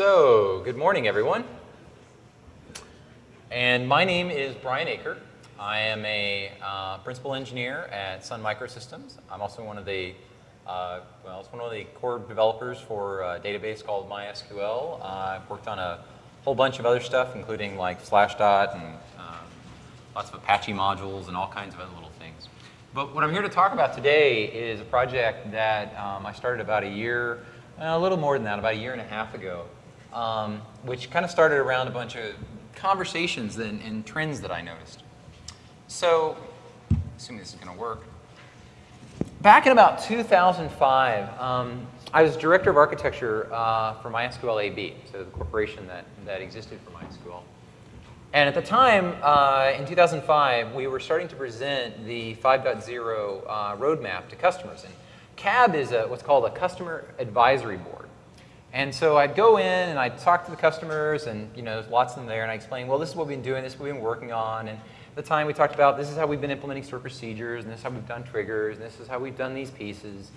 So, good morning, everyone. And my name is Brian Aker. I am a uh, principal engineer at Sun Microsystems. I'm also one of the, uh, well, it's one of the core developers for a database called MySQL. Uh, I've worked on a whole bunch of other stuff, including like Slashdot and um, lots of Apache modules and all kinds of other little things. But what I'm here to talk about today is a project that um, I started about a year, a little more than that, about a year and a half ago, um, which kind of started around a bunch of conversations and, and trends that I noticed. So, assuming this is going to work. Back in about 2005, um, I was director of architecture uh, for MySQL AB, so the corporation that, that existed for MySQL. And at the time, uh, in 2005, we were starting to present the 5.0 uh, roadmap to customers. And CAB is a, what's called a customer advisory board. And so I'd go in and I'd talk to the customers and, you know, there's lots of them there and I explain, well, this is what we've been doing, this is what we've been working on. And at the time we talked about this is how we've been implementing stored procedures and this is how we've done triggers and this is how we've done these pieces.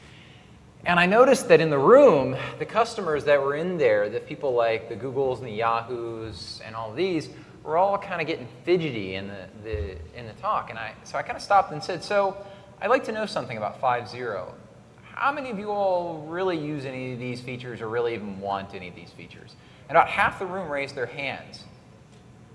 And I noticed that in the room, the customers that were in there, the people like the Googles and the Yahoos and all of these, were all kind of getting fidgety in the, the, in the talk. And I, so I kind of stopped and said, so I'd like to know something about 5.0 how many of you all really use any of these features or really even want any of these features? And about half the room raised their hands.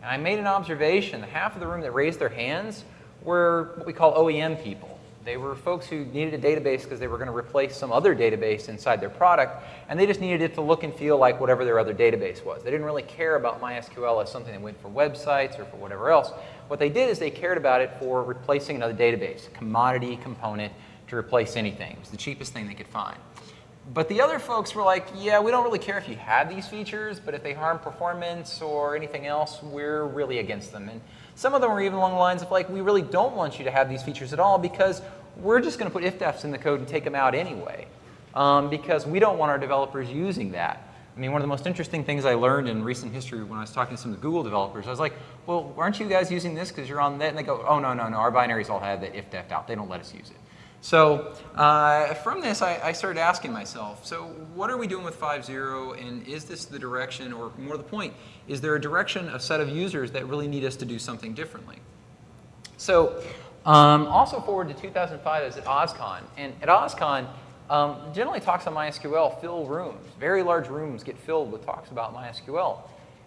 And I made an observation, The half of the room that raised their hands were what we call OEM people. They were folks who needed a database because they were going to replace some other database inside their product, and they just needed it to look and feel like whatever their other database was. They didn't really care about MySQL as something that went for websites or for whatever else. What they did is they cared about it for replacing another database, commodity component to replace anything. It was the cheapest thing they could find. But the other folks were like, yeah, we don't really care if you have these features, but if they harm performance or anything else, we're really against them. And some of them were even along the lines of like, we really don't want you to have these features at all because we're just going to put if-defs in the code and take them out anyway. Um, because we don't want our developers using that. I mean, one of the most interesting things I learned in recent history when I was talking to some of the Google developers, I was like, well, aren't you guys using this because you're on that? And they go, oh, no, no, no, our binaries all have that if-def out. They don't let us use it. So uh, from this, I, I, started asking myself, so what are we doing with 5.0 and is this the direction, or more the point, is there a direction, a set of users that really need us to do something differently? So um, also forward to 2005, I was at OSCON, and at OSCON, um, generally talks on MySQL fill rooms. Very large rooms get filled with talks about MySQL.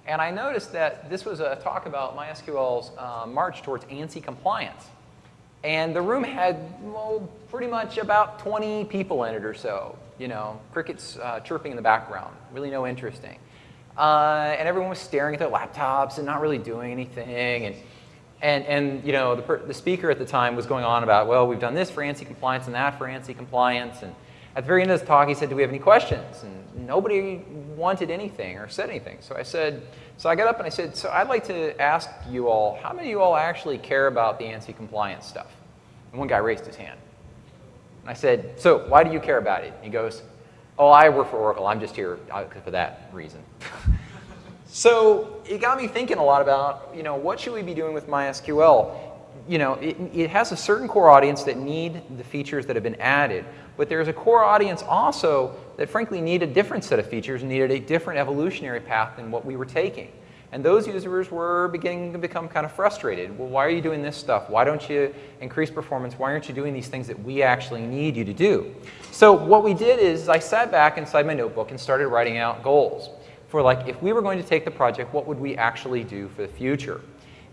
And I noticed that this was a talk about MySQL's uh, march towards ANSI compliance. And the room had, well, pretty much about 20 people in it or so. You know, crickets uh, chirping in the background, really no interesting. Uh, and everyone was staring at their laptops and not really doing anything. And, and, and you know, the, the speaker at the time was going on about, well, we've done this for ANSI compliance and that for ANSI compliance. And at the very end of the talk, he said, do we have any questions? And nobody wanted anything or said anything. So I said, so I got up and I said, so I'd like to ask you all, how many of you all actually care about the ANSI compliance stuff? And one guy raised his hand. And I said, so why do you care about it? He goes, oh, I work for Oracle. I'm just here uh, for that reason. so it got me thinking a lot about, you know, what should we be doing with MySQL? You know, it, it has a certain core audience that need the features that have been added, but there's a core audience also that frankly need a different set of features needed a different evolutionary path than what we were taking. And those users were beginning to become kind of frustrated. Well, why are you doing this stuff? Why don't you increase performance? Why aren't you doing these things that we actually need you to do? So what we did is I sat back inside my notebook and started writing out goals for like, if we were going to take the project, what would we actually do for the future?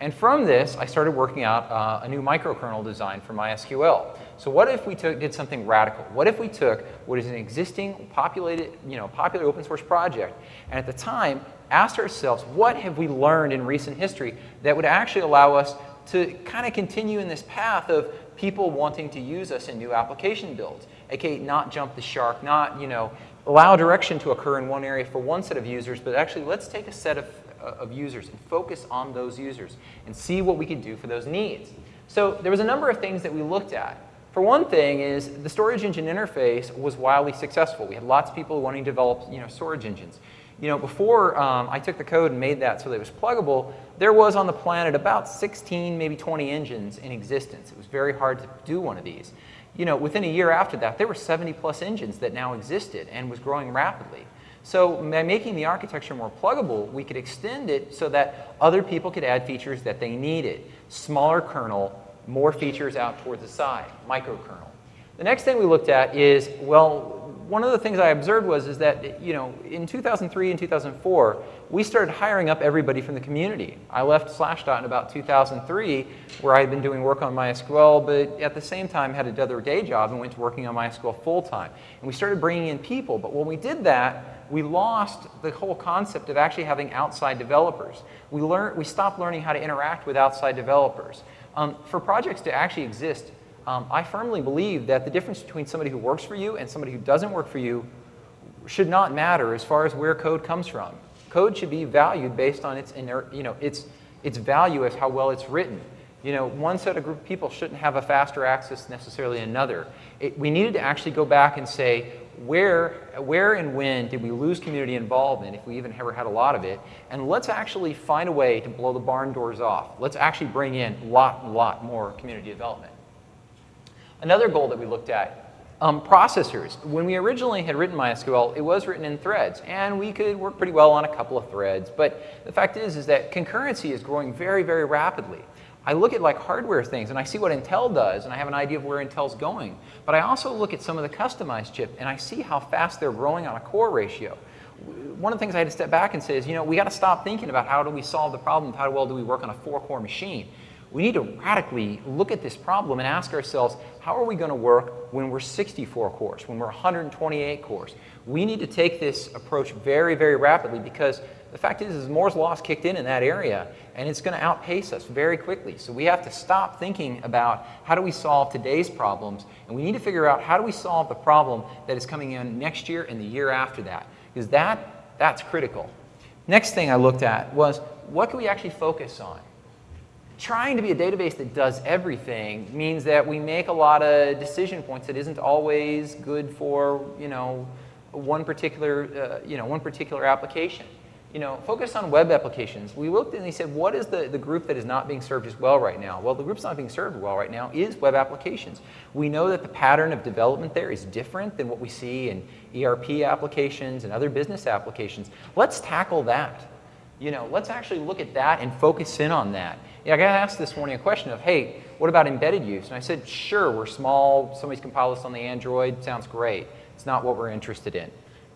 And from this, I started working out uh, a new microkernel design for MySQL. So what if we took, did something radical? What if we took what is an existing populated, you know, popular open source project, and at the time asked ourselves, what have we learned in recent history that would actually allow us to kind of continue in this path of people wanting to use us in new application builds, aka not jump the shark, not, you know, allow direction to occur in one area for one set of users, but actually let's take a set of, uh, of users and focus on those users and see what we can do for those needs. So there was a number of things that we looked at. For one thing is the storage engine interface was wildly successful. We had lots of people wanting to develop you know, storage engines. You know, before um, I took the code and made that so that it was pluggable, there was on the planet about 16, maybe 20 engines in existence. It was very hard to do one of these. You know, within a year after that, there were 70 plus engines that now existed and was growing rapidly. So by making the architecture more pluggable, we could extend it so that other people could add features that they needed. Smaller kernel, more features out towards the side, microkernel. The next thing we looked at is, well, one of the things I observed was is that, you know, in 2003 and 2004, we started hiring up everybody from the community. I left Slashdot in about 2003, where I had been doing work on MySQL, but at the same time had another day job and went to working on MySQL full time. And we started bringing in people, but when we did that, we lost the whole concept of actually having outside developers. We, learned, we stopped learning how to interact with outside developers. Um, for projects to actually exist, um, I firmly believe that the difference between somebody who works for you and somebody who doesn't work for you should not matter as far as where code comes from. Code should be valued based on its, you know, its, its value as how well it's written. You know, one set of group of people shouldn't have a faster access necessarily another. It, we needed to actually go back and say, where, where and when did we lose community involvement, if we even ever had a lot of it, and let's actually find a way to blow the barn doors off. Let's actually bring in a lot, lot more community development. Another goal that we looked at, um, processors. When we originally had written MySQL, it was written in threads, and we could work pretty well on a couple of threads. But the fact is, is that concurrency is growing very, very rapidly. I look at like hardware things and I see what Intel does and I have an idea of where Intel's going. But I also look at some of the customized chip and I see how fast they're growing on a core ratio. One of the things I had to step back and say is, you know, we got to stop thinking about how do we solve the problem, how well do we work on a four-core machine. We need to radically look at this problem and ask ourselves, how are we going to work when we're 64 cores, when we're 128 cores? We need to take this approach very, very rapidly because the fact is, is Moore's Law kicked in in that area and it's going to outpace us very quickly. So we have to stop thinking about how do we solve today's problems and we need to figure out how do we solve the problem that is coming in next year and the year after that because that, that's critical. Next thing I looked at was what can we actually focus on? trying to be a database that does everything means that we make a lot of decision points that isn't always good for, you know, one particular, uh, you know, one particular application. You know, focus on web applications. We looked and they said, what is the, the group that is not being served as well right now? Well, the group's not being served well right now is web applications. We know that the pattern of development there is different than what we see in ERP applications and other business applications. Let's tackle that. You know, let's actually look at that and focus in on that. Yeah, I got asked this morning a question of, hey, what about embedded use? And I said, sure, we're small. Somebody's compiled this on the Android. Sounds great. It's not what we're interested in.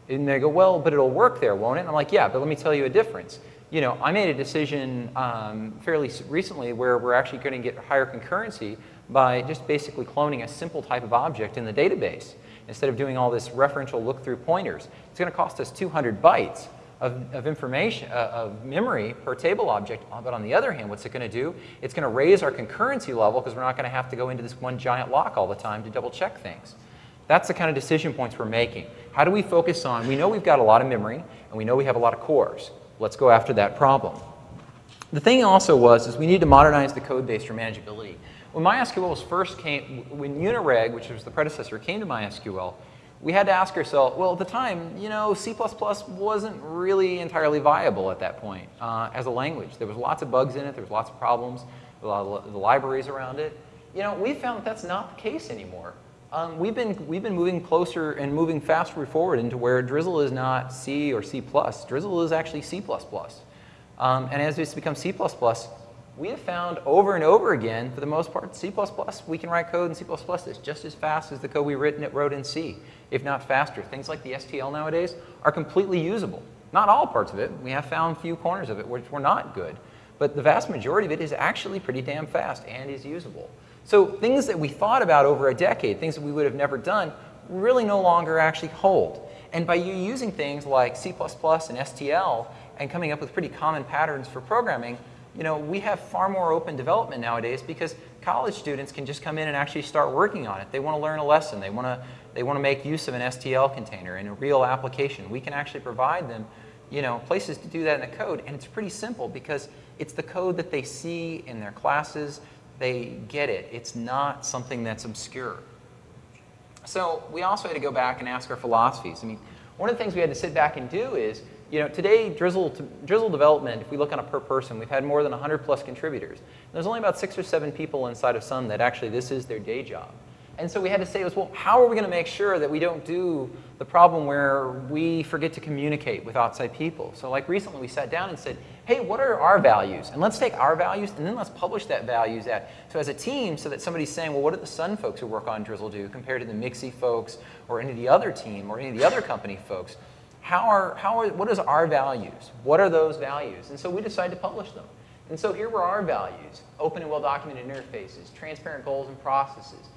And they go, well, but it'll work there, won't it? And I'm like, yeah, but let me tell you a difference. You know, I made a decision um, fairly recently where we're actually going to get higher concurrency by just basically cloning a simple type of object in the database. Instead of doing all this referential look-through pointers, it's going to cost us 200 bytes of, of information, uh, of memory per table object. Uh, but on the other hand, what's it going to do? It's going to raise our concurrency level because we're not going to have to go into this one giant lock all the time to double check things. That's the kind of decision points we're making. How do we focus on, we know we've got a lot of memory and we know we have a lot of cores. Let's go after that problem. The thing also was is we need to modernize the code base for manageability. When MySQL was first came, when Unireg, which was the predecessor, came to MySQL, we had to ask ourselves, well, at the time, you know, C++ wasn't really entirely viable at that point uh, as a language. There was lots of bugs in it. There was lots of problems, a lot of the libraries around it. You know, we found that that's not the case anymore. Um, we've, been, we've been moving closer and moving faster forward into where Drizzle is not C or C+. Drizzle is actually C++. Um, and as it's become C++, we have found over and over again, for the most part, C++, we can write code in C++ that's just as fast as the code we written, it wrote in C if not faster. Things like the STL nowadays are completely usable. Not all parts of it. We have found few corners of it which were not good. But the vast majority of it is actually pretty damn fast and is usable. So things that we thought about over a decade, things that we would have never done, really no longer actually hold. And by you using things like C++ and STL and coming up with pretty common patterns for programming, you know, we have far more open development nowadays because college students can just come in and actually start working on it. They want to learn a lesson. They want to they want to make use of an STL container in a real application. We can actually provide them you know, places to do that in the code. And it's pretty simple because it's the code that they see in their classes. They get it. It's not something that's obscure. So we also had to go back and ask our philosophies. I mean, one of the things we had to sit back and do is, you know, today Drizzle, Drizzle development, if we look on a per person, we've had more than 100 plus contributors. And there's only about six or seven people inside of Sun that actually this is their day job. And so we had to say, well, how are we going to make sure that we don't do the problem where we forget to communicate with outside people? So like recently we sat down and said, hey, what are our values? And let's take our values and then let's publish that values at, so as a team so that somebody's saying, well, what do the Sun folks who work on Drizzle do compared to the MXIE folks or any of the other team or any of the other company folks? How are, how are, what is our values? What are those values? And so we decided to publish them. And so here were our values, open and well-documented interfaces, transparent goals and processes,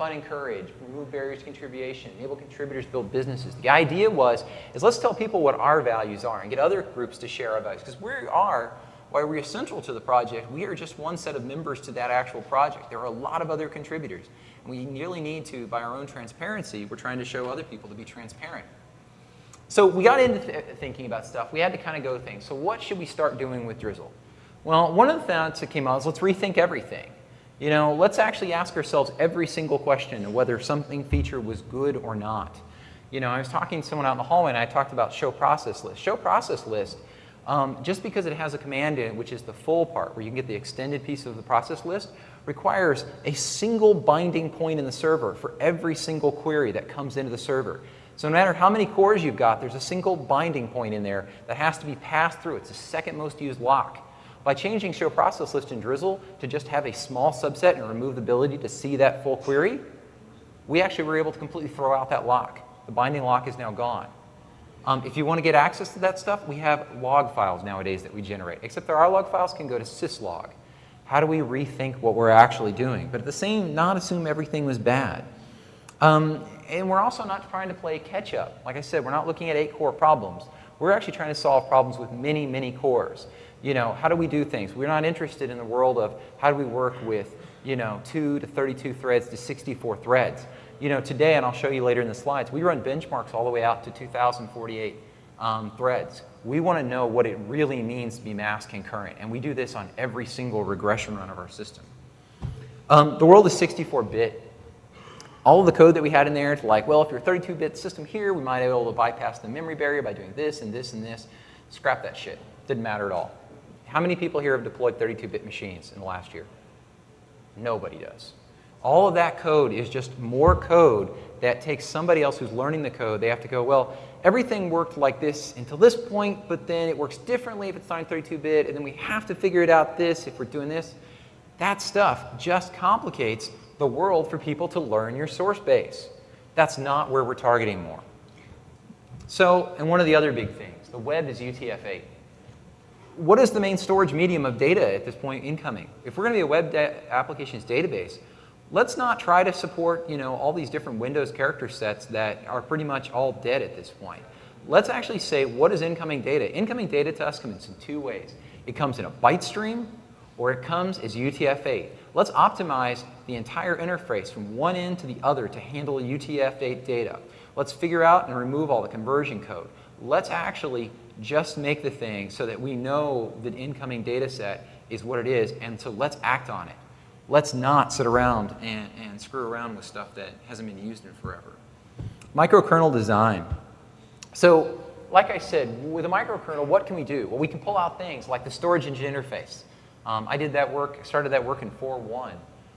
fun and courage, remove barriers to contribution, enable contributors to build businesses. The idea was, is let's tell people what our values are and get other groups to share our values. Because we are, while we're essential to the project, we are just one set of members to that actual project. There are a lot of other contributors. And we really need to, by our own transparency, we're trying to show other people to be transparent. So we got into th thinking about stuff. We had to kind of go things. So what should we start doing with Drizzle? Well, one of the thoughts that came out is let's rethink everything. You know, let's actually ask ourselves every single question of whether something feature was good or not. You know, I was talking to someone out in the hallway and I talked about show process list. Show process list, um, just because it has a command in it, which is the full part, where you can get the extended piece of the process list, requires a single binding point in the server for every single query that comes into the server. So no matter how many cores you've got, there's a single binding point in there that has to be passed through. It's the second most used lock. By changing show process list in Drizzle to just have a small subset and remove the ability to see that full query, we actually were able to completely throw out that lock. The binding lock is now gone. Um, if you want to get access to that stuff, we have log files nowadays that we generate, except that our log files can go to syslog. How do we rethink what we're actually doing? But at the same, not assume everything was bad. Um, and we're also not trying to play catch up. Like I said, we're not looking at eight core problems. We're actually trying to solve problems with many, many cores you know, how do we do things? We're not interested in the world of how do we work with, you know, 2 to 32 threads to 64 threads. You know, today, and I'll show you later in the slides, we run benchmarks all the way out to 2048 um, threads. We want to know what it really means to be mass concurrent, and we do this on every single regression run of our system. Um, the world is 64-bit. All of the code that we had in there, to like, well, if you're a 32-bit system here, we might be able to bypass the memory barrier by doing this and this and this. Scrap that shit. Didn't matter at all. How many people here have deployed 32-bit machines in the last year? Nobody does. All of that code is just more code that takes somebody else who's learning the code. They have to go, well, everything worked like this until this point, but then it works differently if it's not 32-bit, and then we have to figure it out this if we're doing this. That stuff just complicates the world for people to learn your source base. That's not where we're targeting more. So, and one of the other big things, the web is UTF-8 what is the main storage medium of data at this point incoming? If we're going to be a web applications database, let's not try to support you know, all these different Windows character sets that are pretty much all dead at this point. Let's actually say what is incoming data. Incoming data to us comes in two ways. It comes in a byte stream or it comes as UTF-8. Let's optimize the entire interface from one end to the other to handle UTF-8 data. Let's figure out and remove all the conversion code. Let's actually just make the thing so that we know the incoming data set is what it is, and so let's act on it. Let's not sit around and, and screw around with stuff that hasn't been used in forever. Microkernel design. So, like I said, with a microkernel, what can we do? Well, we can pull out things like the storage engine interface. Um, I did that work, started that work in 4.1.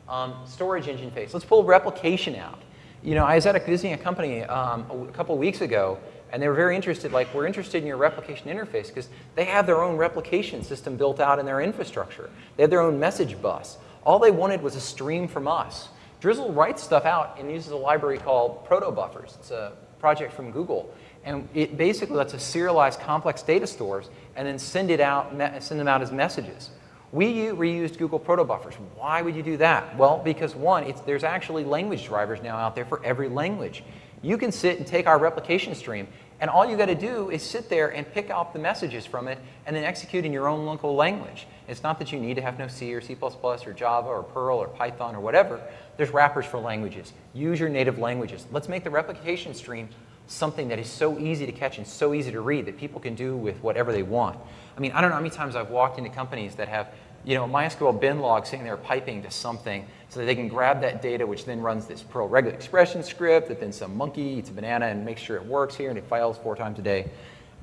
Um, storage engine face. Let's pull replication out. You know, I was at a, visiting a company um, a couple weeks ago, and they were very interested, like, we're interested in your replication interface because they have their own replication system built out in their infrastructure. They have their own message bus. All they wanted was a stream from us. Drizzle writes stuff out and uses a library called protobufers. It's a project from Google. And it basically lets us serialize complex data stores and then send it out, send them out as messages. We reused Google protobufers. Why would you do that? Well, because one, there's actually language drivers now out there for every language. You can sit and take our replication stream and all you got to do is sit there and pick out the messages from it and then execute in your own local language. It's not that you need to have no C or C++ or Java or Perl or Python or whatever. There's wrappers for languages. Use your native languages. Let's make the replication stream something that is so easy to catch and so easy to read that people can do with whatever they want. I mean, I don't know how many times I've walked into companies that have you know, MySQL bin log sitting there piping to something so that they can grab that data, which then runs this Perl regular expression script that then some monkey eats a banana and makes sure it works here and it files four times a day.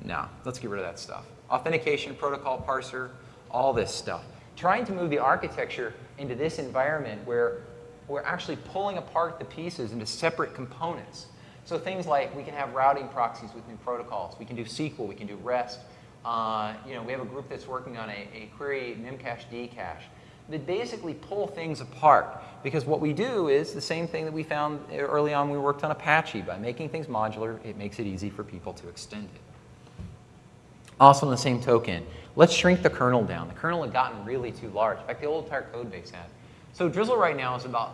No, let's get rid of that stuff. Authentication, protocol parser, all this stuff. Trying to move the architecture into this environment where we're actually pulling apart the pieces into separate components. So things like we can have routing proxies with new protocols. We can do SQL. We can do REST. Uh, you know, we have a group that's working on a, a query memcache dcache that basically pull things apart. Because what we do is the same thing that we found early on when we worked on Apache. By making things modular, it makes it easy for people to extend it. Also on the same token, let's shrink the kernel down. The kernel had gotten really too large. In fact, the old entire code base had. So Drizzle right now is about,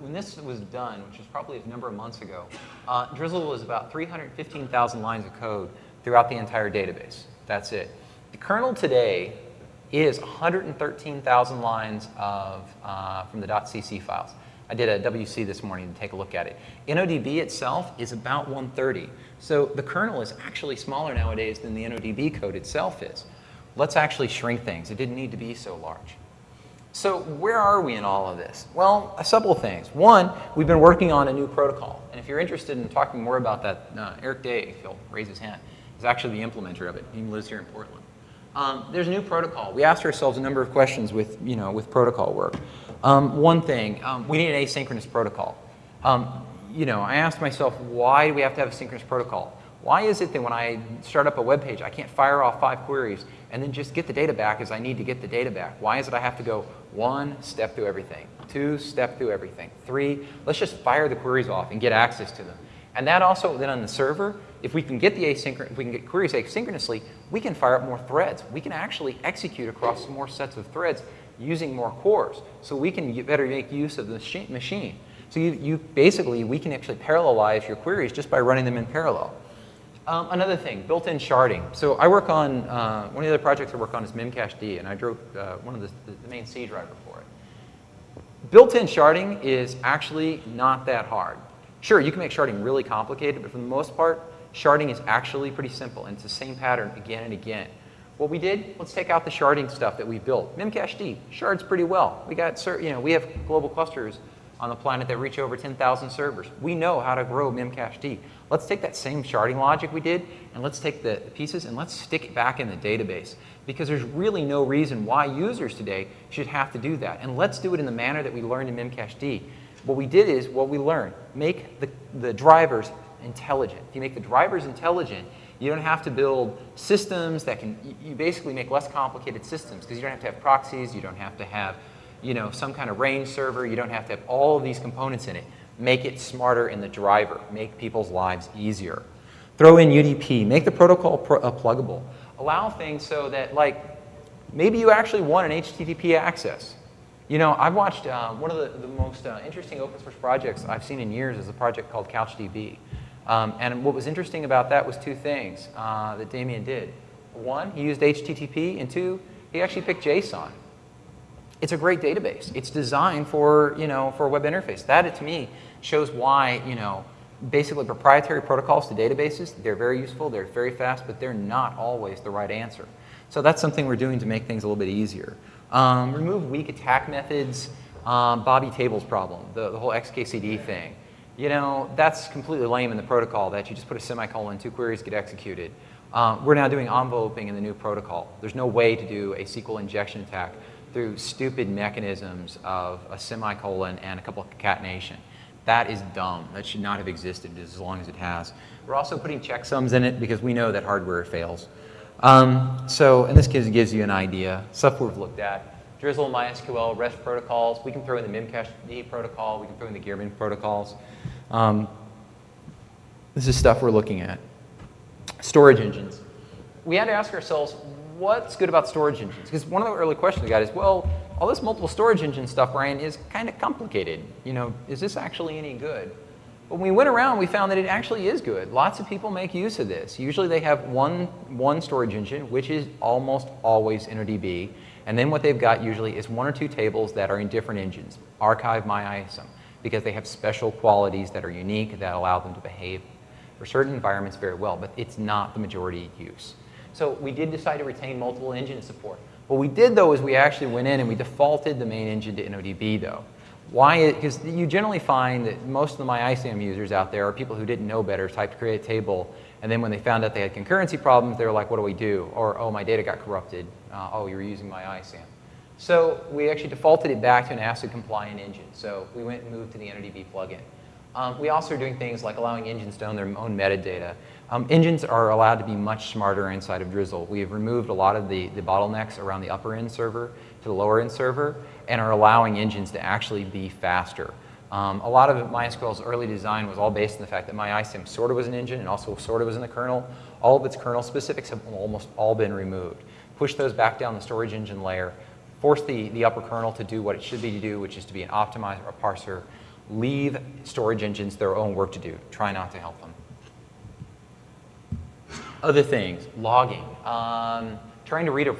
when this was done, which was probably a number of months ago, uh, Drizzle was about 315,000 lines of code throughout the entire database. That's it. The kernel today is 113,000 lines of, uh, from the .cc files. I did a WC this morning to take a look at it. InnoDB itself is about 130. So the kernel is actually smaller nowadays than the InnoDB code itself is. Let's actually shrink things. It didn't need to be so large. So where are we in all of this? Well, a couple of things. One, we've been working on a new protocol. And if you're interested in talking more about that, uh, Eric Day, if he'll raise his hand, is actually the implementer of it. He lives here in Portland. Um, there's a new protocol. We asked ourselves a number of questions with, you know, with protocol work. Um, one thing, um, we need an asynchronous protocol. Um, you know, I asked myself, why do we have to have a synchronous protocol? Why is it that when I start up a web page, I can't fire off five queries and then just get the data back as I need to get the data back? Why is it I have to go one, step through everything, two, step through everything, three, let's just fire the queries off and get access to them. And that also then on the server, if we can get the asynchronous, if we can get queries asynchronously, we can fire up more threads. We can actually execute across more sets of threads using more cores. So we can better make use of the machine. So you, you basically, we can actually parallelize your queries just by running them in parallel. Um, another thing, built-in sharding. So I work on, uh, one of the other projects I work on is Memcached, and I drove uh, one of the, the main C driver for it. Built-in sharding is actually not that hard. Sure, you can make sharding really complicated, but for the most part, sharding is actually pretty simple, and it's the same pattern again and again. What we did, let's take out the sharding stuff that we built. Memcached shards pretty well. We got, you know, we have global clusters on the planet that reach over 10,000 servers. We know how to grow Memcached. Let's take that same sharding logic we did, and let's take the pieces and let's stick it back in the database. Because there's really no reason why users today should have to do that. And let's do it in the manner that we learned in Memcached. What we did is, what we learned, make the, the drivers intelligent. If you make the drivers intelligent, you don't have to build systems that can, you basically make less complicated systems because you don't have to have proxies, you don't have to have, you know, some kind of range server, you don't have to have all of these components in it. Make it smarter in the driver, make people's lives easier. Throw in UDP, make the protocol pro uh, pluggable. Allow things so that like, maybe you actually want an HTTP access. You know, I've watched uh, one of the, the most uh, interesting open source projects I've seen in years is a project called CouchDB. Um, and what was interesting about that was two things uh, that Damien did. One, he used HTTP, and two, he actually picked JSON. It's a great database. It's designed for, you know, for a web interface. That, to me, shows why, you know, basically proprietary protocols to databases, they're very useful, they're very fast, but they're not always the right answer. So that's something we're doing to make things a little bit easier. Um, remove weak attack methods, um, Bobby Tables problem, the, the whole XKCD thing. You know, that's completely lame in the protocol that you just put a semicolon, two queries get executed. Um, we're now doing enveloping in the new protocol. There's no way to do a SQL injection attack through stupid mechanisms of a semicolon and a couple of concatenation. That is dumb. That should not have existed as long as it has. We're also putting checksums in it because we know that hardware fails. Um, so, and this gives, gives you an idea, stuff we've looked at. Drizzle, MySQL, REST protocols. We can throw in the Memcached protocol. We can throw in the Gearman protocols. Um, this is stuff we're looking at. Storage engines. We had to ask ourselves, what's good about storage engines? Because one of the early questions we got is, well, all this multiple storage engine stuff, Ryan, is kind of complicated. You know, is this actually any good? When we went around, we found that it actually is good. Lots of people make use of this. Usually they have one, one storage engine, which is almost always InnoDB. And then what they've got usually is one or two tables that are in different engines, archive MyISAM, because they have special qualities that are unique that allow them to behave for certain environments very well, but it's not the majority use. So we did decide to retain multiple engine support. What we did though is we actually went in and we defaulted the main engine to InnoDB though. Why? Because you generally find that most of the MyISAM users out there are people who didn't know better, typed create table, and then when they found out they had concurrency problems, they were like, what do we do? Or, oh, my data got corrupted. Uh, oh, you're using MyISAM. So we actually defaulted it back to an ACID compliant engine. So we went and moved to the InnoDB plugin. Um, we also are doing things like allowing engines to own their own metadata. Um, engines are allowed to be much smarter inside of Drizzle. We have removed a lot of the, the bottlenecks around the upper end server to the lower end server and are allowing engines to actually be faster. Um, a lot of MySQL's early design was all based on the fact that MyISAM sort of was an engine and also sort of was in the kernel. All of its kernel specifics have almost all been removed. Push those back down the storage engine layer, force the, the upper kernel to do what it should be to do, which is to be an optimizer, a parser, leave storage engines their own work to do. Try not to help them. Other things, logging. Um, trying to read a,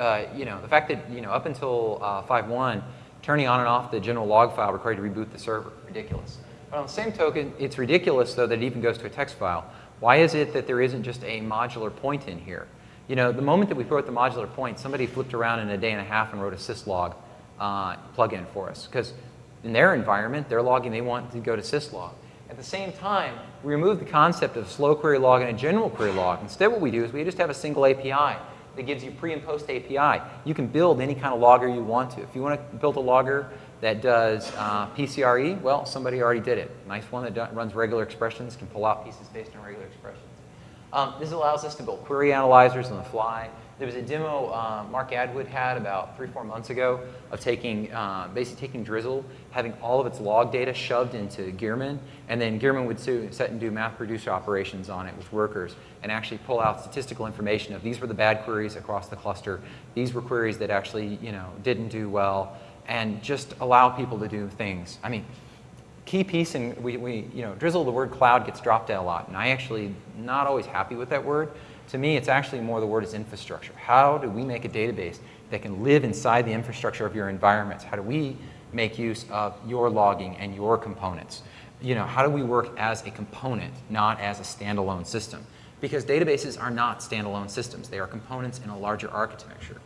uh, you know, the fact that, you know, up until uh, 5.1, turning on and off the general log file required to reboot the server. Ridiculous. But on the same token, it's ridiculous, though, that it even goes to a text file. Why is it that there isn't just a modular point in here? You know, the moment that we wrote the modular point, somebody flipped around in a day and a half and wrote a syslog uh, plugin for us. Because in their environment, they're logging, they want to go to syslog. At the same time, we remove the concept of slow query log and a general query log. Instead, what we do is we just have a single API that gives you pre and post API. You can build any kind of logger you want to. If you want to build a logger that does uh, PCRE, well, somebody already did it. Nice one that runs regular expressions, can pull out pieces based on regular expressions. Um, this allows us to build query analyzers on the fly. There was a demo uh, Mark Atwood had about three, four months ago of taking, uh, basically taking Drizzle, having all of its log data shoved into Gearman, and then Gearman would set and do math producer operations on it with workers and actually pull out statistical information of these were the bad queries across the cluster, these were queries that actually, you know, didn't do well, and just allow people to do things. I mean, key piece, and we, we, you know, Drizzle, the word cloud gets dropped a lot, and I actually not always happy with that word, to me, it's actually more the word is infrastructure. How do we make a database that can live inside the infrastructure of your environments? How do we make use of your logging and your components? You know, how do we work as a component, not as a standalone system? Because databases are not standalone systems. They are components in a larger architecture.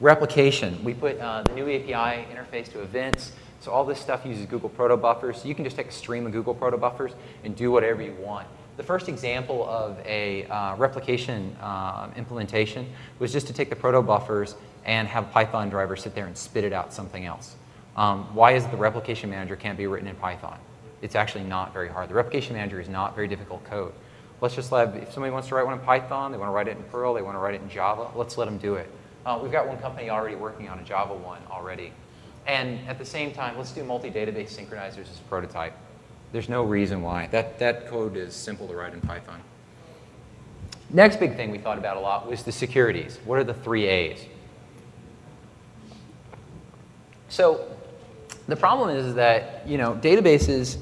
Replication. We put uh, the new API interface to events. So all this stuff uses Google Proto Buffers. So you can just take a stream of Google Proto Buffers and do whatever you want. The first example of a uh, replication uh, implementation was just to take the proto buffers and have Python driver sit there and spit it out something else. Um, why is the replication manager can't be written in Python? It's actually not very hard. The replication manager is not very difficult code. Let's just let, if somebody wants to write one in Python, they want to write it in Perl, they want to write it in Java, let's let them do it. Uh, we've got one company already working on a Java one already. And at the same time, let's do multi-database synchronizers as a prototype. There's no reason why. That, that code is simple to write in Python. Next big thing we thought about a lot was the securities. What are the three A's? So the problem is that, you know, databases,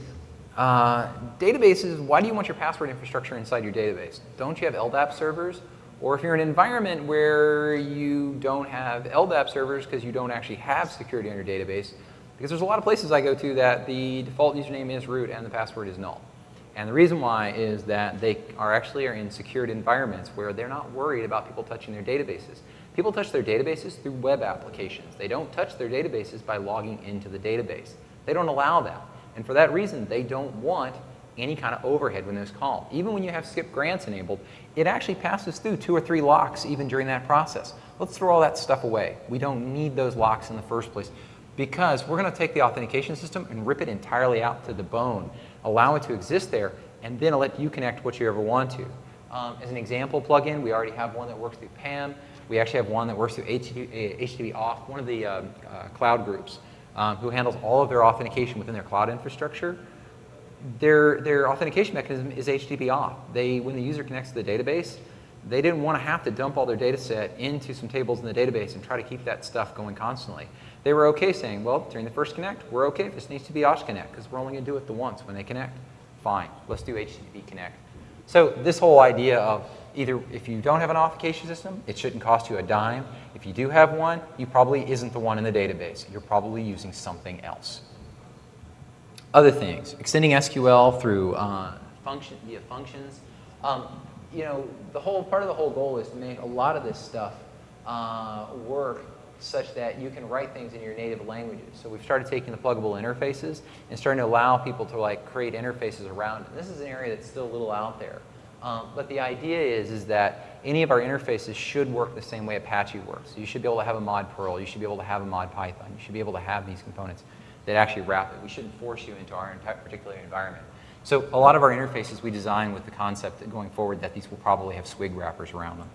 uh, databases, why do you want your password infrastructure inside your database? Don't you have LDAP servers? Or if you're in an environment where you don't have LDAP servers because you don't actually have security on your database, because there's a lot of places I go to that the default username is root and the password is null. And the reason why is that they are actually are in secured environments where they're not worried about people touching their databases. People touch their databases through web applications. They don't touch their databases by logging into the database. They don't allow that. And for that reason, they don't want any kind of overhead when there's called. Even when you have skip grants enabled, it actually passes through two or three locks even during that process. Let's throw all that stuff away. We don't need those locks in the first place because we're going to take the authentication system and rip it entirely out to the bone, allow it to exist there, and then let you connect what you ever want to. Um, as an example plugin, we already have one that works through PAM. We actually have one that works through HTTP, HTTP auth, one of the um, uh, cloud groups um, who handles all of their authentication within their cloud infrastructure. Their, their authentication mechanism is HTTP auth. They, when the user connects to the database, they didn't want to have to dump all their data set into some tables in the database and try to keep that stuff going constantly. They were okay saying, well, during the first connect, we're okay if this needs to be Osh connect because we're only going to do it the once when they connect. Fine, let's do HTTP connect. So this whole idea of either if you don't have an authentication system, it shouldn't cost you a dime. If you do have one, you probably isn't the one in the database. You're probably using something else. Other things, extending SQL through uh, function, via functions. Um, you know, the whole part of the whole goal is to make a lot of this stuff uh, work such that you can write things in your native languages. So we've started taking the pluggable interfaces and starting to allow people to like create interfaces around it. This is an area that's still a little out there. Um, but the idea is, is that any of our interfaces should work the same way Apache works. You should be able to have a mod Perl, you should be able to have a mod Python, you should be able to have these components that actually wrap it. We shouldn't force you into our particular environment. So a lot of our interfaces we design with the concept that going forward that these will probably have SWIG wrappers around them.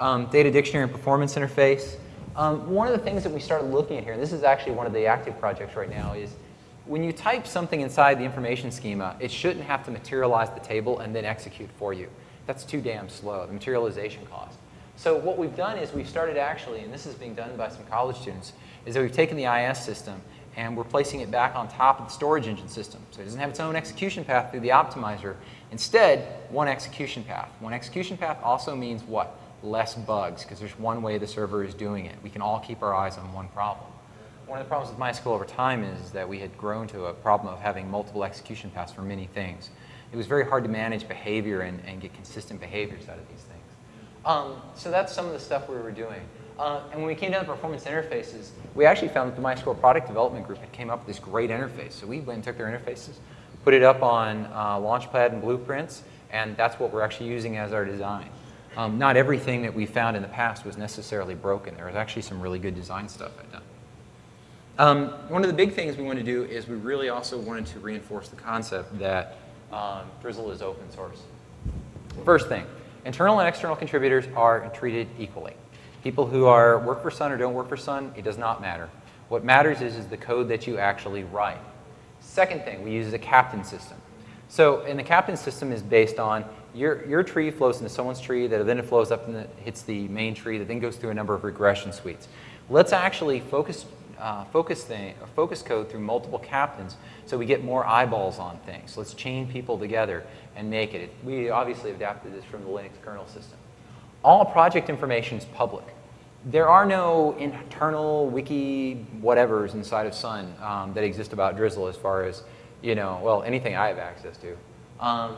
Um, data dictionary and performance interface. Um, one of the things that we started looking at here, and this is actually one of the active projects right now, is when you type something inside the information schema, it shouldn't have to materialize the table and then execute for you. That's too damn slow, the materialization cost. So what we've done is we've started actually, and this is being done by some college students, is that we've taken the IS system and we're placing it back on top of the storage engine system. So it doesn't have its own execution path through the optimizer. Instead, one execution path. One execution path also means what? Less bugs, because there's one way the server is doing it. We can all keep our eyes on one problem. One of the problems with MySQL over time is that we had grown to a problem of having multiple execution paths for many things. It was very hard to manage behavior and, and get consistent behaviors out of these things. Um, so that's some of the stuff we were doing. Uh, and when we came down to performance interfaces, we actually found that the MySQL product development group had came up with this great interface. So we went and took their interfaces, put it up on uh, Launchpad and Blueprints, and that's what we're actually using as our design. Um, not everything that we found in the past was necessarily broken. There was actually some really good design stuff I'd done. Um, one of the big things we want to do is we really also wanted to reinforce the concept that um, Drizzle is open source. First thing, internal and external contributors are treated equally. People who are work for Sun or don't work for Sun, it does not matter. What matters is, is the code that you actually write. Second thing, we use a captain system. So, and the captain system is based on your, your tree flows into someone's tree that then it flows up and hits the main tree that then goes through a number of regression suites. Let's actually focus, uh, focus, thing, focus code through multiple captains so we get more eyeballs on things. Let's chain people together and make it. We obviously adapted this from the Linux kernel system. All project information is public there are no internal wiki whatevers inside of Sun um, that exist about Drizzle as far as, you know, well, anything I have access to. Um,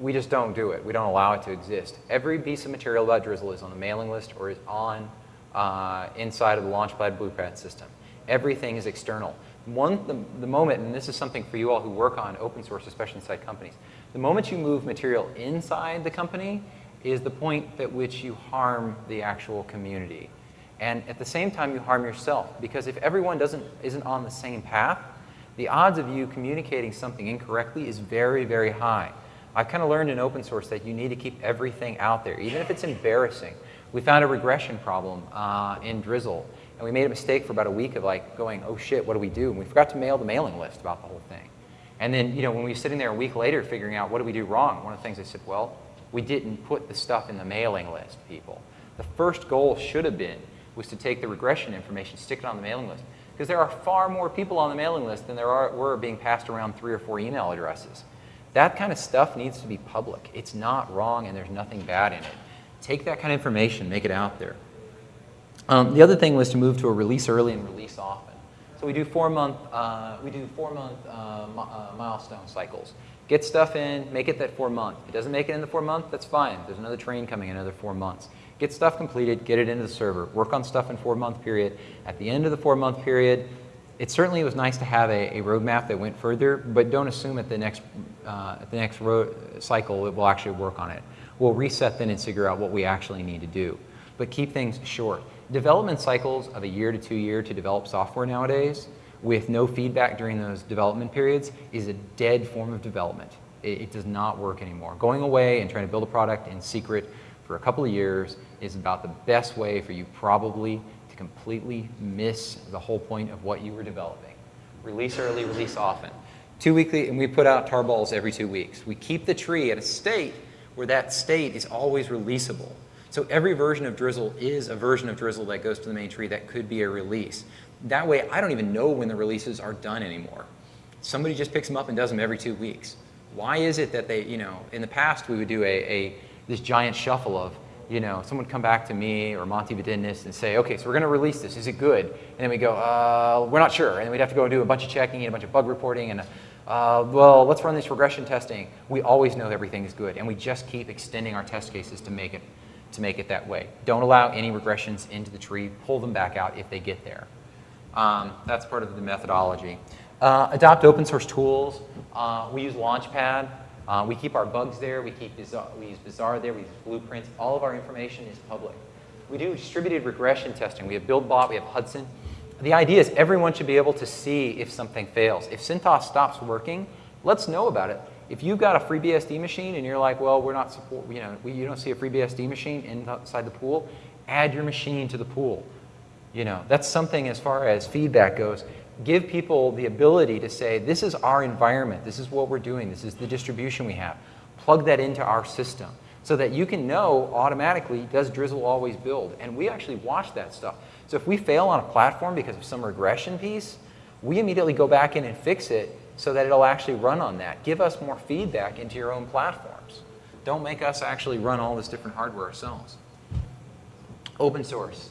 we just don't do it. We don't allow it to exist. Every piece of material about Drizzle is on the mailing list or is on uh, inside of the Launchpad Blueprint system. Everything is external. One, the, the moment, and this is something for you all who work on open source, especially inside companies, the moment you move material inside the company, is the point at which you harm the actual community. And at the same time, you harm yourself. Because if everyone doesn't, isn't on the same path, the odds of you communicating something incorrectly is very, very high. I've kind of learned in open source that you need to keep everything out there, even if it's embarrassing. We found a regression problem uh, in Drizzle, and we made a mistake for about a week of like going, oh shit, what do we do? And we forgot to mail the mailing list about the whole thing. And then, you know, when we were sitting there a week later figuring out what do we do wrong, one of the things I said, well, we didn't put the stuff in the mailing list, people. The first goal should have been was to take the regression information, stick it on the mailing list. Because there are far more people on the mailing list than there are, were being passed around three or four email addresses. That kind of stuff needs to be public. It's not wrong and there's nothing bad in it. Take that kind of information, make it out there. Um, the other thing was to move to a release early and release often. So we do four month, uh, we do four month uh, uh, milestone cycles. Get stuff in, make it that four month. If it doesn't make it in the four month, that's fine. There's another train coming in another four months. Get stuff completed, get it into the server. Work on stuff in four month period. At the end of the four month period, it certainly was nice to have a, a roadmap that went further, but don't assume at the next, uh, at the next cycle it will actually work on it. We'll reset then and figure out what we actually need to do. But keep things short. Development cycles of a year to two year to develop software nowadays with no feedback during those development periods is a dead form of development. It, it, does not work anymore. Going away and trying to build a product in secret for a couple of years is about the best way for you probably to completely miss the whole point of what you were developing. Release early, release often. Two weekly, and we put out tarballs every two weeks. We keep the tree at a state where that state is always releasable. So every version of Drizzle is a version of Drizzle that goes to the main tree that could be a release. That way, I don't even know when the releases are done anymore. Somebody just picks them up and does them every two weeks. Why is it that they, you know, in the past we would do a, a this giant shuffle of, you know, someone come back to me or Monty Widenius and say, okay, so we're going to release this. Is it good? And then we go, uh, we're not sure. And we'd have to go and do a bunch of checking and a bunch of bug reporting and, uh, well, let's run this regression testing. We always know everything is good, and we just keep extending our test cases to make it to make it that way. Don't allow any regressions into the tree. Pull them back out if they get there. Um, that's part of the methodology. Uh, adopt open source tools. Uh, we use Launchpad. Uh, we keep our bugs there. We keep we use Bazaar there. We use blueprints. All of our information is public. We do distributed regression testing. We have BuildBot. We have Hudson. The idea is everyone should be able to see if something fails. If CentOS stops working, let's know about it. If you've got a FreeBSD machine and you're like, well, we're not support, you know, we, you don't see a FreeBSD machine inside the pool, add your machine to the pool. You know, that's something as far as feedback goes. Give people the ability to say, this is our environment, this is what we're doing, this is the distribution we have. Plug that into our system so that you can know automatically, does Drizzle always build? And we actually watch that stuff. So if we fail on a platform because of some regression piece, we immediately go back in and fix it so that it'll actually run on that. Give us more feedback into your own platforms. Don't make us actually run all this different hardware ourselves. Open source.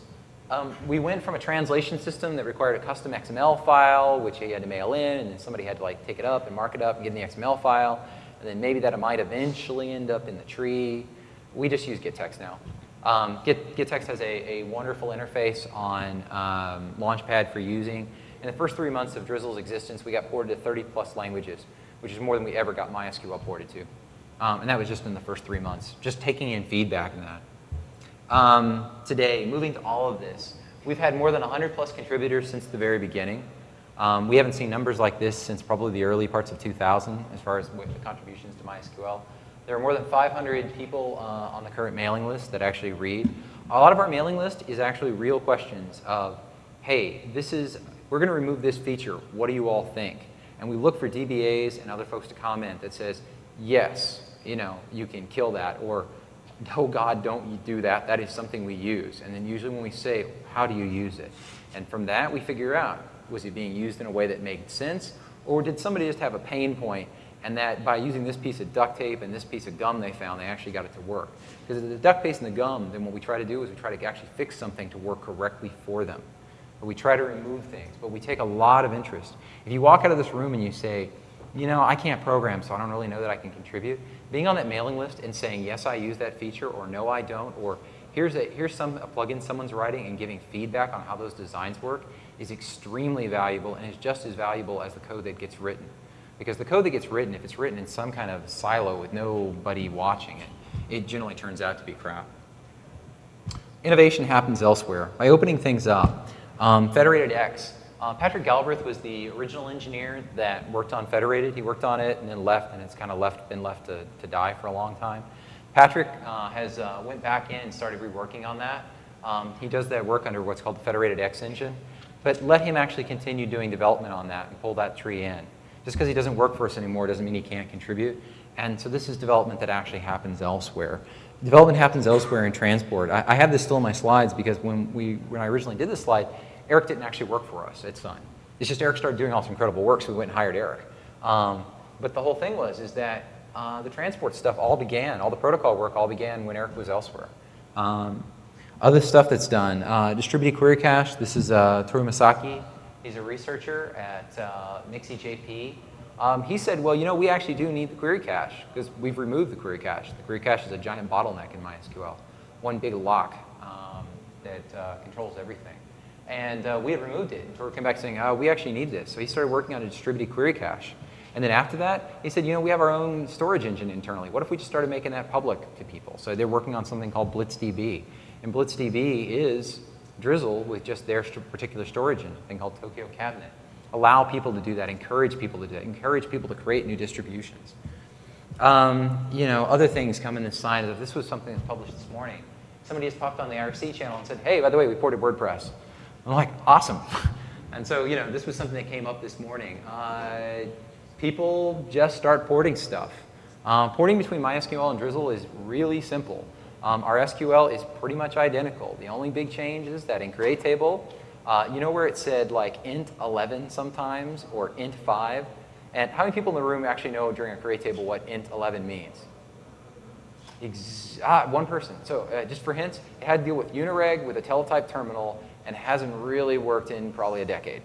Um, we went from a translation system that required a custom XML file, which you had to mail in, and then somebody had to like take it up and mark it up and get in the XML file, and then maybe that might eventually end up in the tree. We just use gettext now. Um, Git, gettext has a, a, wonderful interface on um, Launchpad for using. In the first three months of Drizzle's existence, we got ported to 30 plus languages, which is more than we ever got MySQL ported to. Um, and that was just in the first three months, just taking in feedback in that. Um, today, moving to all of this, we've had more than 100 plus contributors since the very beginning. Um, we haven't seen numbers like this since probably the early parts of 2000 as far as the contributions to MySQL. There are more than 500 people uh, on the current mailing list that actually read. A lot of our mailing list is actually real questions of, hey, this is, we're going to remove this feature. What do you all think? And we look for DBAs and other folks to comment that says, yes, you know, you can kill that, or no, God, don't do that. That is something we use. And then usually when we say, how do you use it? And from that, we figure out, was it being used in a way that made sense? Or did somebody just have a pain point and that by using this piece of duct tape and this piece of gum they found, they actually got it to work. Because the duct tape and the gum, then what we try to do is we try to actually fix something to work correctly for them. We try to remove things, but we take a lot of interest. If you walk out of this room and you say, you know, I can't program, so I don't really know that I can contribute, being on that mailing list and saying, yes, I use that feature, or no, I don't, or here's, a, here's some, a plugin someone's writing and giving feedback on how those designs work is extremely valuable and is just as valuable as the code that gets written. Because the code that gets written, if it's written in some kind of silo with nobody watching it, it generally turns out to be crap. Innovation happens elsewhere. By opening things up, um, Federated X. Uh, Patrick Galbraith was the original engineer that worked on Federated. He worked on it and then left, and it's kind of left, been left to, to die for a long time. Patrick uh, has uh, went back in and started reworking on that. Um, he does that work under what's called the Federated X engine. But let him actually continue doing development on that and pull that tree in. Just because he doesn't work for us anymore doesn't mean he can't contribute. And so this is development that actually happens elsewhere. Development happens elsewhere in transport. I, I have this still in my slides because when, we, when I originally did this slide, Eric didn't actually work for us at Sun. It's just Eric started doing all this incredible work, so we went and hired Eric. Um, but the whole thing was is that uh, the transport stuff all began, all the protocol work all began when Eric was elsewhere. Um, other stuff that's done, uh, distributed query cache. This is uh, Toru Maesaka. He's a researcher at uh, Mixi.jp. Um, he said, well, you know, we actually do need the query cache because we've removed the query cache. The query cache is a giant bottleneck in MySQL, one big lock um, that uh, controls everything. And uh, we had removed it. Toru came back saying, oh, we actually need this. So he started working on a distributed query cache. And then after that, he said, you know, we have our own storage engine internally. What if we just started making that public to people? So they're working on something called BlitzDB. And BlitzDB is Drizzle with just their particular storage engine, thing called Tokyo Cabinet. Allow people to do that, encourage people to do that, encourage people to create new distributions. Um, you know, other things come in the sign of this was something that's published this morning. Somebody just popped on the IRC channel and said, hey, by the way, we ported WordPress. I'm like, awesome. and so, you know, this was something that came up this morning. Uh, people just start porting stuff. Uh, porting between MySQL and Drizzle is really simple. Um, our SQL is pretty much identical. The only big change is that in create table, uh, you know where it said like int 11 sometimes or int 5? And how many people in the room actually know during a create table what int 11 means? Ex ah, one person. So uh, just for hints, it had to deal with Unireg with a teletype terminal and hasn't really worked in probably a decade.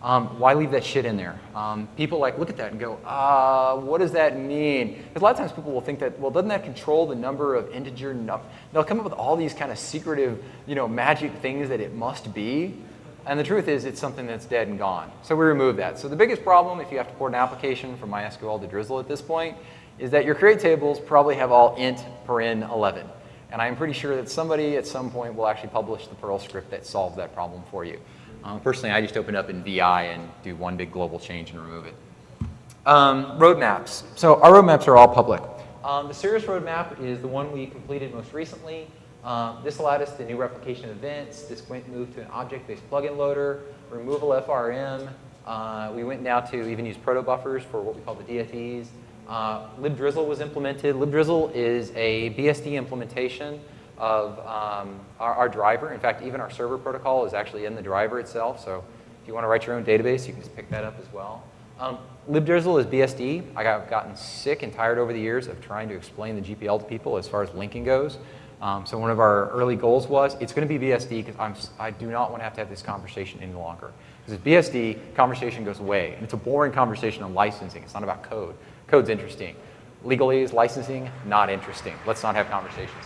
Um, why leave that shit in there? Um, people like look at that and go, uh, what does that mean? Because a lot of times people will think that, well, doesn't that control the number of integer num They'll come up with all these kind of secretive, you know, magic things that it must be. And the truth is, it's something that's dead and gone. So we remove that. So the biggest problem, if you have to port an application from MySQL to Drizzle at this point, is that your create tables probably have all int paren 11. And I'm pretty sure that somebody at some point will actually publish the Perl script that solves that problem for you. Um, personally, I just open up in VI and do one big global change and remove it. Um, roadmaps. So our roadmaps are all public. Um, the Cirrus roadmap is the one we completed most recently. Um, this allowed us the new replication events. This went moved to an object-based plugin loader, removal FRM. Uh, we went now to even use proto buffers for what we call the DFEs. Uh, libdrizzle was implemented. libdrizzle is a BSD implementation of um, our, our, driver. In fact, even our server protocol is actually in the driver itself. So if you want to write your own database, you can just pick that up as well. Um, libdrizzle is BSD. I have gotten sick and tired over the years of trying to explain the GPL to people as far as linking goes. Um, so one of our early goals was it's going to be BSD because I do not want to have to have this conversation any longer. Because if BSD, conversation goes away. And it's a boring conversation on licensing. It's not about code. Code's interesting. Legalese, licensing, not interesting. Let's not have conversations.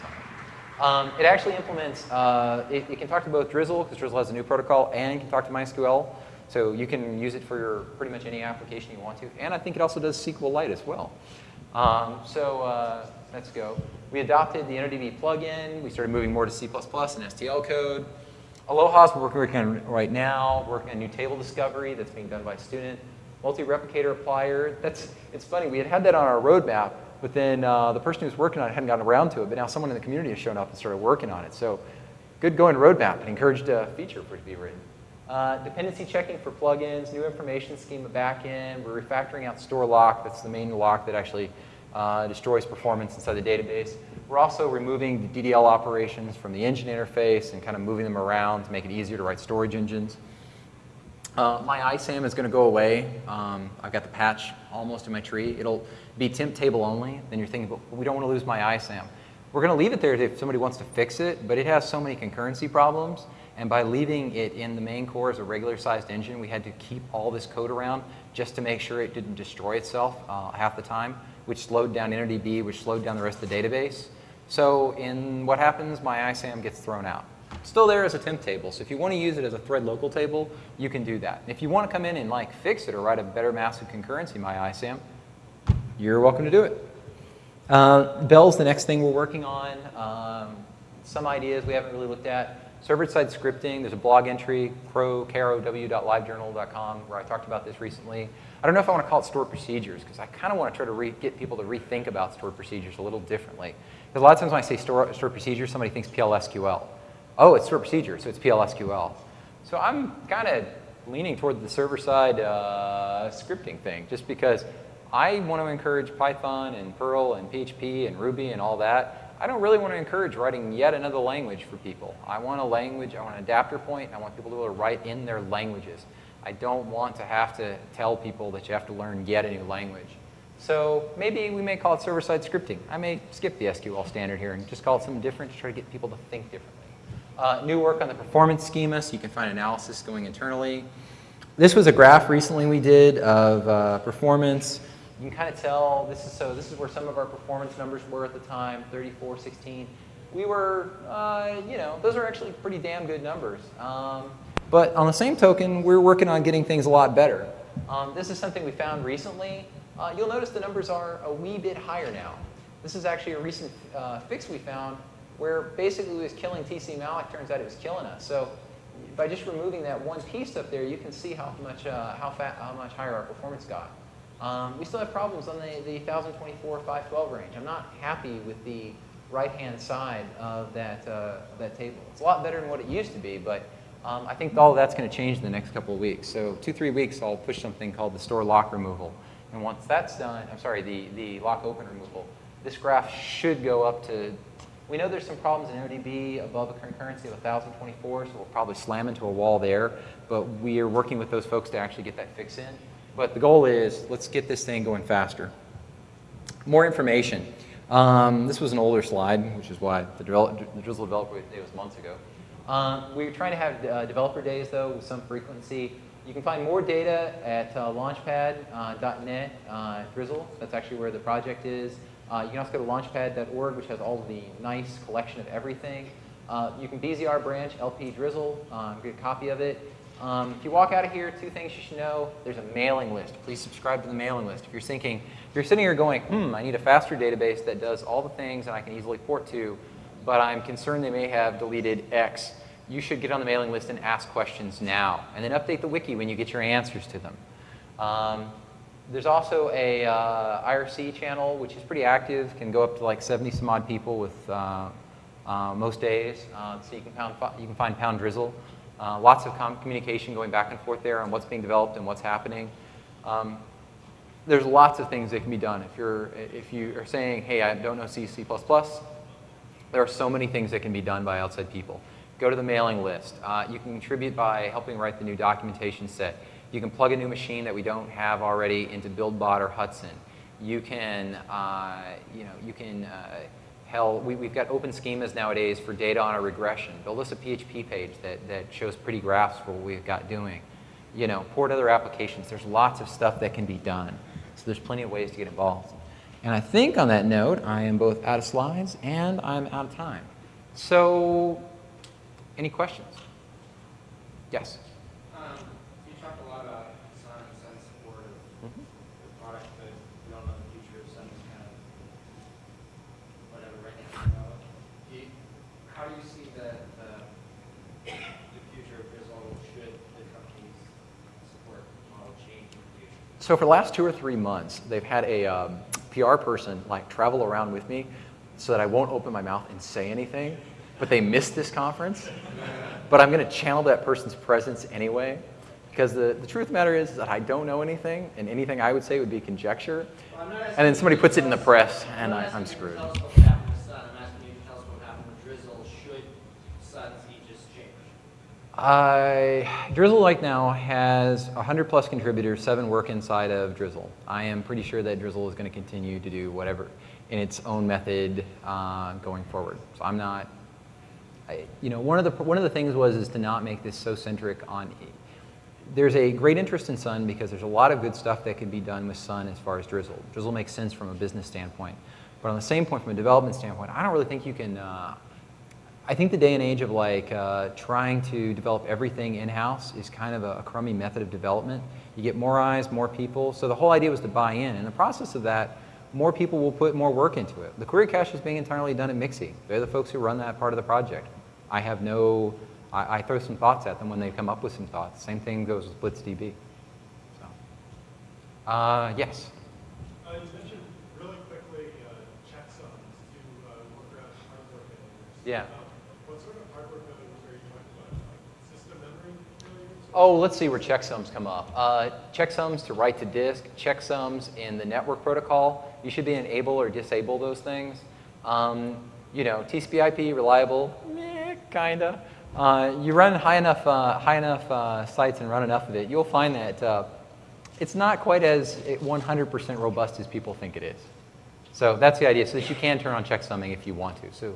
Um, it actually implements, uh, it, it, can talk to both Drizzle, because Drizzle has a new protocol, and it can talk to MySQL. So you can use it for your, pretty much any application you want to. And I think it also does SQLite as well. Um, so uh, let's go. We adopted the InnoDB plugin. We started moving more to C++ and STL code. Aloha's we're working on right now, working on new table discovery that's being done by a student multi-replicator applier. That's, it's funny, we had had that on our roadmap, but then uh, the person who was working on it hadn't gotten around to it, but now someone in the community has shown up and started working on it. So good going roadmap and encouraged a feature for it to be written. Uh, dependency checking for plugins, new information schema backend. We're refactoring out store lock. That's the main lock that actually uh, destroys performance inside the database. We're also removing the DDL operations from the engine interface and kind of moving them around to make it easier to write storage engines. Uh, MyISAM is going to go away. Um, I've got the patch almost in my tree. It'll be temp table only. Then you're thinking, but we don't want to lose MyISAM. We're going to leave it there if somebody wants to fix it, but it has so many concurrency problems. And by leaving it in the main core as a regular sized engine, we had to keep all this code around just to make sure it didn't destroy itself uh, half the time, which slowed down InnoDB, which slowed down the rest of the database. So in what happens, my ISAM gets thrown out. Still there as a temp table, so if you want to use it as a thread local table, you can do that. if you want to come in and like fix it or write a better massive concurrency my ISAM, you're welcome to do it. Uh, Bell's the next thing we're working on. Um, some ideas we haven't really looked at. Server-side scripting, there's a blog entry, krow.livejournal.com, where I talked about this recently. I don't know if I want to call it stored procedures, because I kind of want to try to get people to rethink about stored procedures a little differently. Because a lot of times when I say store, stored procedures, somebody thinks PLSQL oh, it's stored procedure, so it's PLSQL. So I'm kind of leaning toward the server-side uh, scripting thing, just because I want to encourage Python and Perl and PHP and Ruby and all that. I don't really want to encourage writing yet another language for people. I want a language, I want an adapter point, I want people to be able to write in their languages. I don't want to have to tell people that you have to learn yet a new language. So maybe we may call it server-side scripting. I may skip the SQL standard here and just call it something different to try to get people to think differently. Uh, new work on the performance schema, so you can find analysis going internally. This was a graph recently we did of uh, performance. You can kind of tell, this is, so this is where some of our performance numbers were at the time, 34, 16. We were, uh, you know, those are actually pretty damn good numbers. Um, but on the same token, we're working on getting things a lot better. Um, this is something we found recently. Uh, you'll notice the numbers are a wee bit higher now. This is actually a recent uh, fix we found where basically was killing TC malloc, turns out it was killing us. So by just removing that one piece up there, you can see how much, uh, how, fat, how much higher our performance got. Um, we still have problems on the, the 1024 512 range. I'm not happy with the right-hand side of that, uh, that table. It's a lot better than what it used to be, but um, I think all that's going to change in the next couple of weeks. So two, three weeks, I'll push something called the store lock removal. And once that's done, I'm sorry, the, the lock open removal, this graph should go up to we know there's some problems in ODB above a concurrency of 1024, so we'll probably slam into a wall there. But we are working with those folks to actually get that fix in. But the goal is let's get this thing going faster. More information. Um, this was an older slide, which is why the, the Drizzle Developer Day was months ago. Um, we're trying to have uh, developer days, though, with some frequency. You can find more data at uh, launchpad.net uh, uh, Drizzle. That's actually where the project is. Uh, you can also go to launchpad.org, which has all the nice collection of everything. Uh, you can BZR branch LP Drizzle, um, get a copy of it. Um, if you walk out of here, two things you should know. There's a mailing list. Please subscribe to the mailing list. If you're thinking, if you're sitting here going, hmm, I need a faster database that does all the things and I can easily port to, but I'm concerned they may have deleted X, you should get on the mailing list and ask questions now. And then update the wiki when you get your answers to them. Um, there's also a uh, IRC channel, which is pretty active, can go up to like 70 some odd people with uh, uh, most days. Uh, so you can, pound, you can find Pound Drizzle. Uh, lots of communication going back and forth there on what's being developed and what's happening. Um, there's lots of things that can be done. If, you're, if you are saying, hey, I don't know C, C++, there are so many things that can be done by outside people. Go to the mailing list. Uh, you can contribute by helping write the new documentation set. You can plug a new machine that we don't have already into BuildBot or Hudson. You can, uh, you know, you can, uh, hell, we, have got open schemas nowadays for data on a regression. Build us a PHP page that, that shows pretty graphs for what we've got doing. You know, port other applications. There's lots of stuff that can be done. So there's plenty of ways to get involved. And I think on that note, I am both out of slides and I'm out of time. So, any questions? Yes? So for the last two or three months, they've had a um, PR person like travel around with me so that I won't open my mouth and say anything, but they missed this conference. But I'm going to channel that person's presence anyway, because the, the truth of the matter is, that I don't know anything, and anything I would say would be conjecture. And then somebody puts it in the press, and I, I'm screwed. Uh, Drizzle right now has 100 plus contributors, seven work inside of Drizzle. I am pretty sure that Drizzle is going to continue to do whatever in its own method uh, going forward. So I'm not, I, you know, one of the one of the things was is to not make this so centric on. There's a great interest in Sun because there's a lot of good stuff that can be done with Sun as far as Drizzle. Drizzle makes sense from a business standpoint, but on the same point from a development standpoint, I don't really think you can. Uh, I think the day and age of like uh, trying to develop everything in-house is kind of a, a, crummy method of development. You get more eyes, more people. So the whole idea was to buy in. In the process of that, more people will put more work into it. The query cache is being entirely done at Mixi. They're the folks who run that part of the project. I have no, I, I throw some thoughts at them when they come up with some thoughts. Same thing goes with BlitzDB. So, uh, yes? I intention really quickly uh, you mentioned really quickly uh, checksums to uh, work around hardware failures. Yeah. Oh, let's see where checksums come up. Uh, checksums to write to disk, checksums in the network protocol. You should be enable or disable those things. Um, you know, TCP/IP reliable, meh, kinda. Uh, you run high enough, uh, high enough uh, sites and run enough of it, you'll find that uh, it's not quite as 100% robust as people think it is. So that's the idea, so that you can turn on checksumming if you want to. So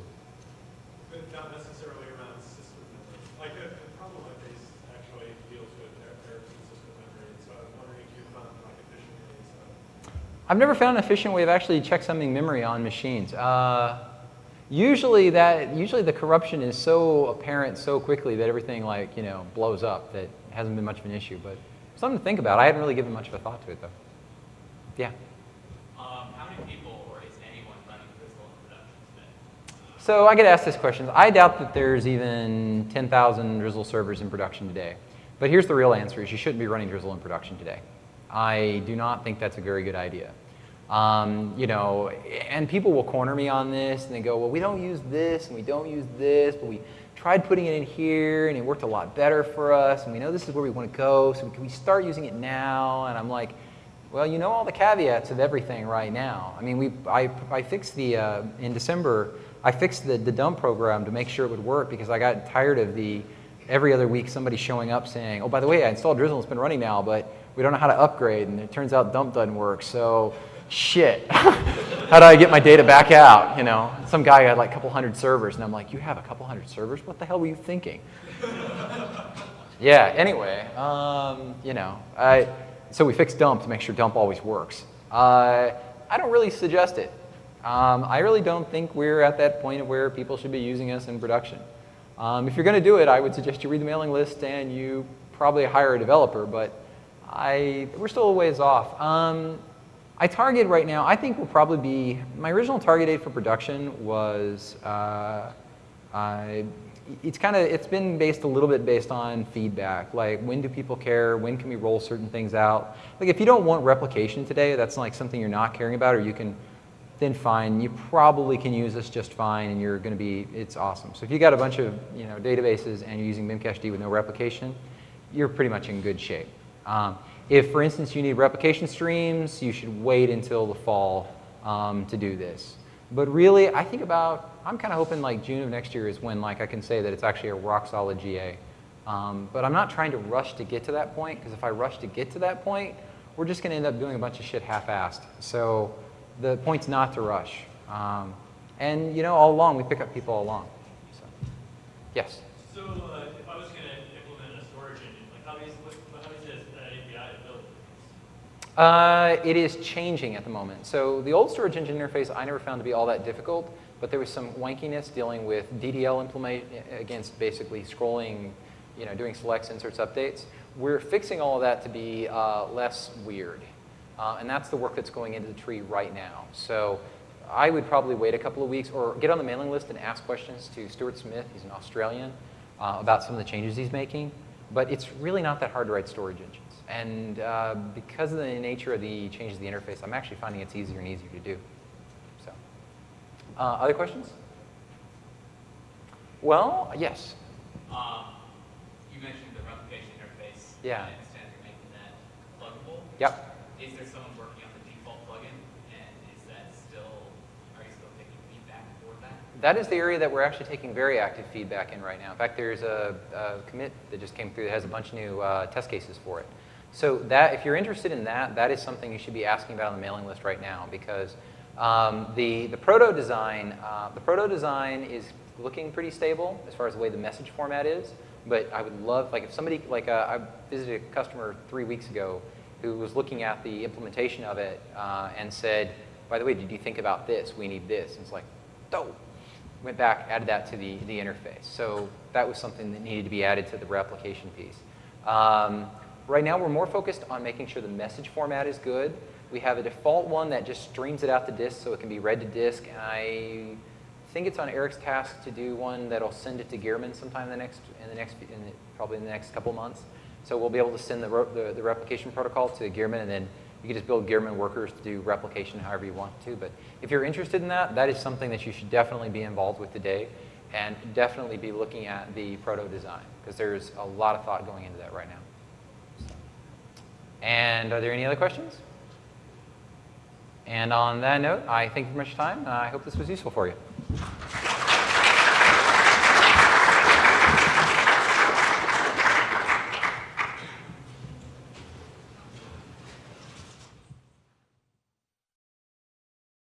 I've never found an efficient way of actually checksumming memory on machines. Uh, usually that, usually the corruption is so apparent so quickly that everything like, you know, blows up that hasn't been much of an issue, but something to think about. I hadn't really given much of a thought to it though. Yeah? Um, how many people or is anyone running Drizzle production today? So I get asked this question. I doubt that there's even 10,000 Drizzle servers in production today. But here's the real answer is you shouldn't be running Drizzle in production today. I do not think that's a very good idea. Um, you know, and people will corner me on this and they go, well, we don't use this and we don't use this, but we tried putting it in here and it worked a lot better for us and we know this is where we want to go, so can we start using it now? And I'm like, well, you know all the caveats of everything right now. I mean, we, I, I fixed the, uh, in December, I fixed the, the dump program to make sure it would work because I got tired of the, every other week somebody showing up saying, oh, by the way, I installed Drizzle, it's been running now, but we don't know how to upgrade, and it turns out dump doesn't work. So, shit. how do I get my data back out? You know, some guy had like a couple hundred servers, and I'm like, you have a couple hundred servers? What the hell were you thinking? yeah. Anyway, um, you know, I, so we fixed dump to make sure dump always works. Uh, I don't really suggest it. Um, I really don't think we're at that point of where people should be using us in production. Um, if you're going to do it, I would suggest you read the mailing list and you probably hire a developer, but I, we're still a ways off. Um, I target right now, I think will probably be, my original target date for production was, uh, I, it's kind of, it's been based a little bit based on feedback, like when do people care, when can we roll certain things out. Like if you don't want replication today, that's like something you're not caring about, or you can, then fine, you probably can use this just fine and you're gonna be, it's awesome. So if you got a bunch of you know, databases and you're using Memcached with no replication, you're pretty much in good shape. Um, if, for instance, you need replication streams, you should wait until the fall um, to do this. But really, I think about, I'm kind of hoping like June of next year is when like I can say that it's actually a rock solid GA. Um, but I'm not trying to rush to get to that point, because if I rush to get to that point, we're just going to end up doing a bunch of shit half-assed. So the point's not to rush. Um, and you know, all along, we pick up people all along. So, yes? So uh, if I was going to implement a storage engine, like how is, what, how is this uh, API built? Uh, it is changing at the moment. So the old storage engine interface I never found to be all that difficult, but there was some wankiness dealing with DDL implement against basically scrolling, you know, doing selects, inserts, updates. We're fixing all of that to be uh, less weird. Uh, and that's the work that's going into the tree right now. So I would probably wait a couple of weeks or get on the mailing list and ask questions to Stewart Smith, he's an Australian, uh, about some of the changes he's making. But it's really not that hard to write storage engines. And uh, because of the nature of the changes to the interface, I'm actually finding it's easier and easier to do. So, uh, other questions? Well, yes. Um, you mentioned the replication interface. Yeah. I understand you're making that pluggable. Yep. Is there someone working on the default plugin? And is that still, are you still taking feedback for that? That is the area that we're actually taking very active feedback in right now. In fact, there's a, a commit that just came through that has a bunch of new uh, test cases for it. So that, if you're interested in that, that is something you should be asking about on the mailing list right now because um, the, the proto design, uh, the proto design is looking pretty stable as far as the way the message format is. But I would love, like if somebody, like uh, I visited a customer three weeks ago who was looking at the implementation of it uh, and said, by the way, did you think about this? We need this. And it's like, dope. Went back, added that to the, the interface. So that was something that needed to be added to the replication piece. Um, right now, we're more focused on making sure the message format is good. We have a default one that just streams it out to disk so it can be read to disk. And I think it's on Eric's task to do one that'll send it to Gearman sometime in the next, in the next, in the, probably in the next couple months. So we'll be able to send the, the, the, replication protocol to Gearman, and then you can just build Gearman workers to do replication however you want to. But if you're interested in that, that is something that you should definitely be involved with today, and definitely be looking at the proto design, because there's a lot of thought going into that right now. And are there any other questions? And on that note, I thank you for much time, I hope this was useful for you.